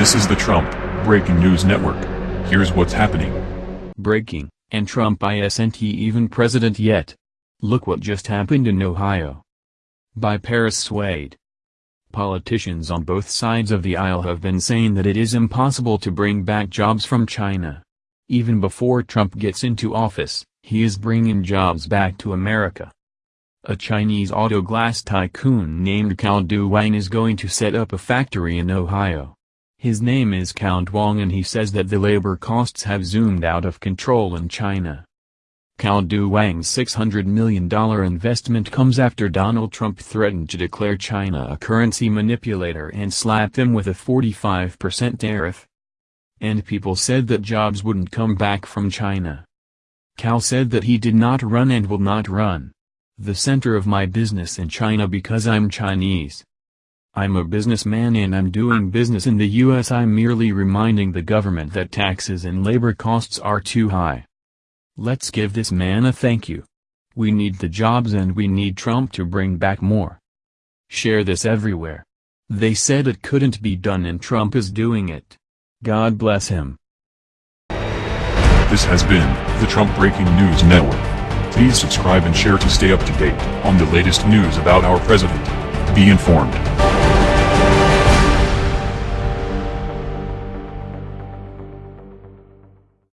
This is the Trump Breaking News Network. Here's what's happening. Breaking, and Trump isn't even president yet. Look what just happened in Ohio. By Paris Swade. Politicians on both sides of the aisle have been saying that it is impossible to bring back jobs from China. Even before Trump gets into office, he is bringing jobs back to America. A Chinese auto glass tycoon named Cao Dewang is going to set up a factory in Ohio. His name is Count Wong and he says that the labor costs have zoomed out of control in China. Cao Dewang's $600 million investment comes after Donald Trump threatened to declare China a currency manipulator and slap them with a 45% tariff. And people said that jobs wouldn't come back from China. Cao said that he did not run and will not run the center of my business in China because I'm Chinese. I'm a businessman and I'm doing business in the US I'm merely reminding the government that taxes and labor costs are too high. Let's give this man a thank you. We need the jobs and we need Trump to bring back more. Share this everywhere. They said it couldn't be done and Trump is doing it. God bless him. This has been the Trump Breaking News Network. Please subscribe and share to stay up to date on the latest news about our president. Be informed.